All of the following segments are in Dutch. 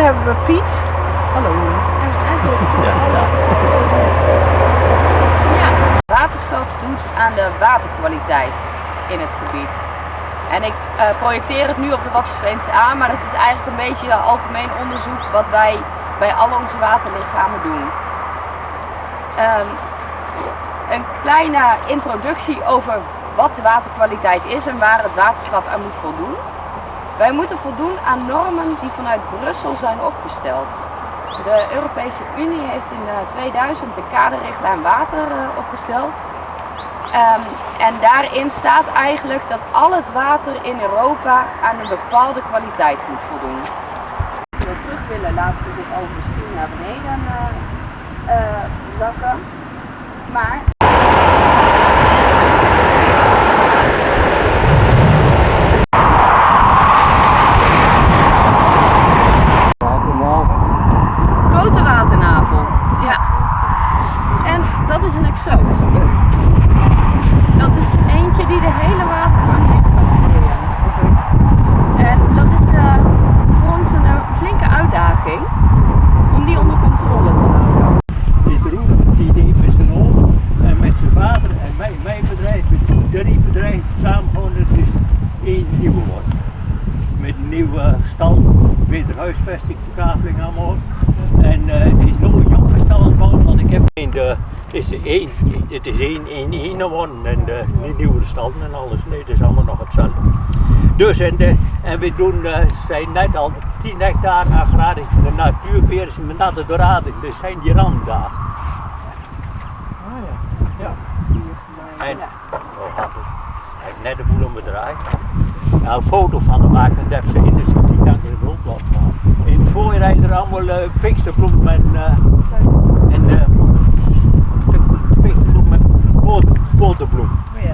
beneden hebben we Piet. Hallo. En Ja, ja. Ja, waterschap doet aan de waterkwaliteit in het gebied. En ik eh, projecteer het nu op de Wapsveense aan, maar het is eigenlijk een beetje algemeen onderzoek wat wij bij al onze waterlichamen doen. Ehm, een kleine introductie over wat de waterkwaliteit is en waar het waterschap aan moet voldoen. Wij moeten voldoen aan normen die vanuit Brussel zijn opgesteld. De Europese Unie heeft in eh, 2000 de kaderrichtlijn water eh, opgesteld. Ehm, en daarin staat eigenlijk dat al het water in Europa aan een bepaalde kwaliteit moet voldoen. Als we terug willen, laten we zich over de stuur naar beneden eh, eh, zakken. Maar grote waternavel. Ja. En dat is een exoot. Dat is eentje die de hele watergang heeft kunnen groeien. En dat is eh, voor ons een eh, flinke uitdaging om die onder controle te houden. is Roelof, die deed met zijn oom en met zijn vader en mijn, mijn bedrijf, met drie bedrijven samengehouden, het is Met een nieuwe stal, beter huisvesting, verkaveling allemaal. En eh, het is nog een jong stal aan het bouwen, want ik heb in de, het is één, het is één, één, één geworden en de nieuwe stal en alles, nee, het is allemaal nog hetzelfde. Dus en, de, en we doen, eh, zijn net al 10 hectare agrarisch, de natuurbeheer is met natte dorading, dus zijn die randen daar. Ja. En, oh, net de boel omgedraaid. Ja, een foto van de maken, dat ze in de city dan in het rond laten gaan. In het voorjaar er allemaal uh, piksterbloem en, uh, en uh, en boter, boterbloem.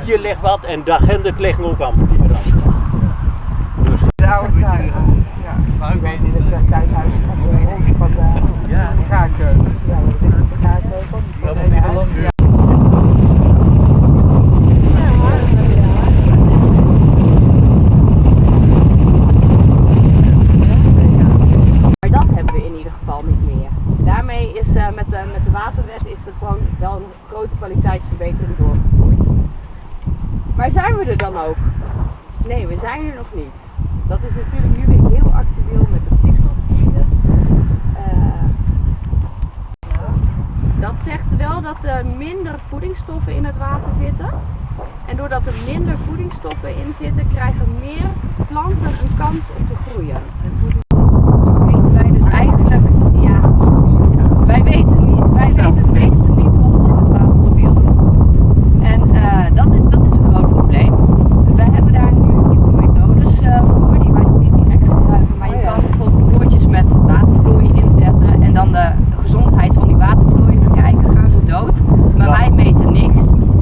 Hier ligt wat en daar gendert liggen ook allemaal die randen. Dus, De. Ja. maar ik weet niet. Het tuinhuis van de van de Ja. gaarkeuken. Ja, dat is de gaarkeuken. Dat moet niet te lang duren. Maar dat hebben we in ieder geval niet meer. Daarmee is eh, met, de, met de waterwet is er gewoon wel een grote kwaliteitsverbetering doorgevoerd. Maar zijn we er dan ook? Nee, we zijn er nog niet. Dat is natuurlijk nu weer heel actueel met de stikstofcrisis. Eh, dat zegt wel dat er minder voedingsstoffen in het water zitten. En doordat er minder voedingsstoffen in zitten, krijgen meer planten een kans om te groeien. Weten wij dus eigenlijk, ja, wij weten, niet, wij weten het meeste niet wat er in het water speelt. En eh, dat, is, dat is een groot probleem. We hebben daar nu nieuwe methodes eh, voor die wij nog niet direct gebruiken. Maar je kan bijvoorbeeld boordjes met watervloei inzetten en dan de gezondheid van die watervloei bekijken. Gaan ze dood? Maar wij meten niks.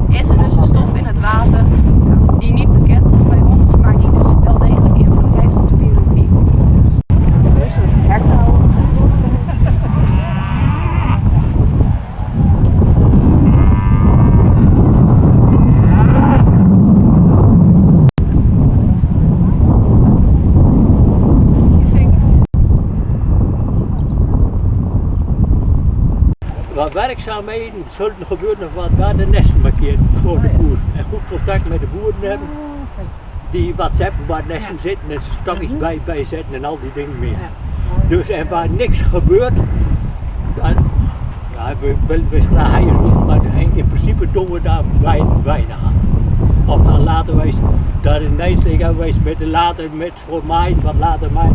Is er dus een stof in het water die niet bekend is bij ons, maar die dus wel degelijk invloed heeft op de biologie? Dus een herkauwen. Wat werkzaamheden zullen gebeuren wat waar de nesten markeert voor de boer. En goed contact met de boeren hebben. Die whatsappen waar nesten zitten en stokjes bij, bij zetten en al die dingen meer. Dus en waar niks gebeurt, dan, ja, we willen we graag haaien zoeken, maar in principe doen we daar weinig, weinig aan. Of dan laten wij daar in Nijsling met de later met voor maai, wat later maai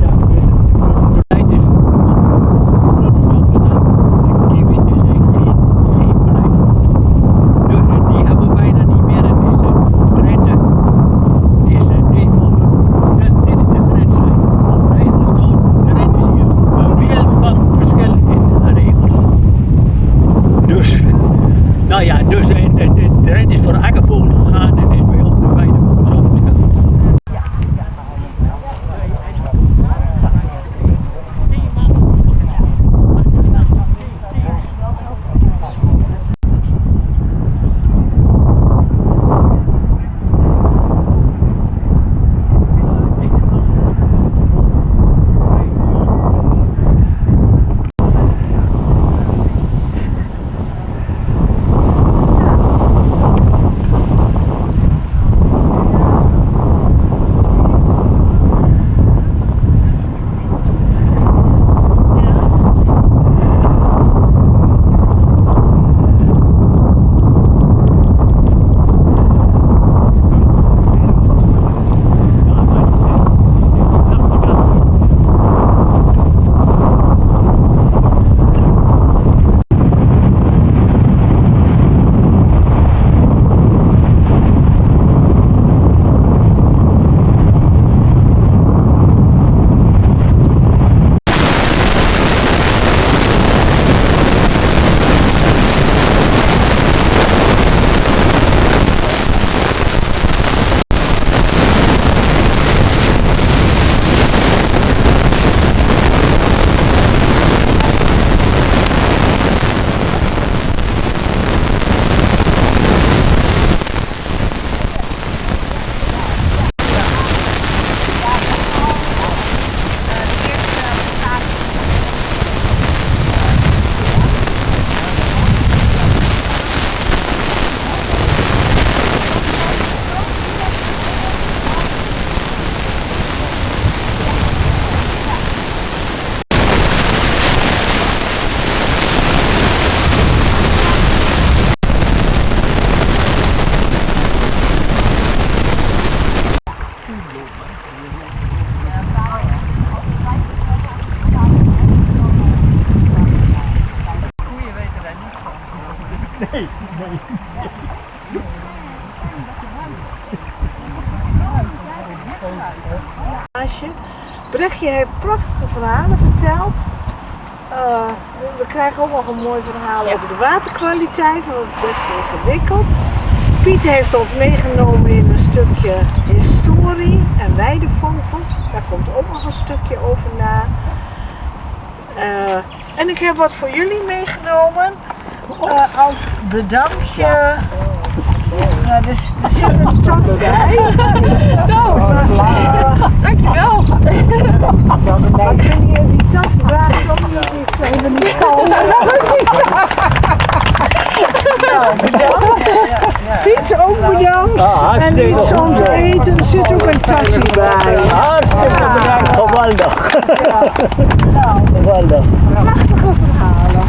Brechtje heeft prachtige verhalen verteld. Eh, we krijgen ook nog een mooi verhaal over de waterkwaliteit, want het is best ingewikkeld. Piet heeft ons meegenomen in een stukje historie en weidevogels. Daar komt ook nog een stukje over na. Eh, en ik heb wat voor jullie meegenomen eh, als bedankje. Ja, dus, er zit een tas bij. Nou, Eh, dankjewel. maar kun je die tas draagt niet. Iets even niet komen? Nou, bedankt. Piet ook bedankt. Ah, En iets om te eten, er zit ook een tasje bij. Hartstikke bedankt, geweldig. Nou, Geweldig. prachtige verhalen.